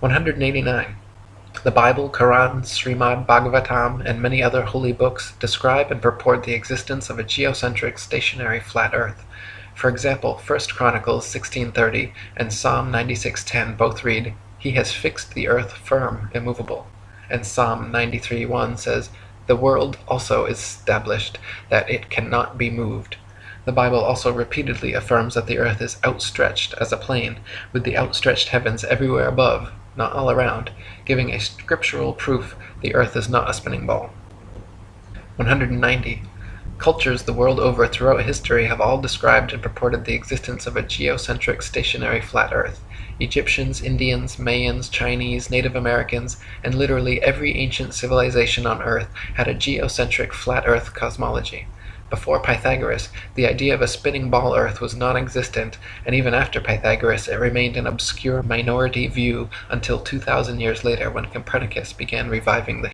189. The Bible, Quran, Srimad Bhagavatam, and many other holy books describe and purport the existence of a geocentric stationary flat earth. For example, 1 Chronicles 16:30 and Psalm 96:10 both read, "He has fixed the earth firm, immovable," and Psalm 93:1 says, "The world also is established, that it cannot be moved." The Bible also repeatedly affirms that the earth is outstretched as a plane, with the outstretched heavens everywhere above, not all around, giving a scriptural proof the earth is not a spinning ball. 190. Cultures the world over throughout history have all described and purported the existence of a geocentric stationary flat earth. Egyptians, Indians, Mayans, Chinese, Native Americans, and literally every ancient civilization on earth had a geocentric flat earth cosmology. Before Pythagoras, the idea of a spinning ball earth was non-existent, and even after Pythagoras it remained an obscure minority view until 2000 years later when Copernicus began reviving the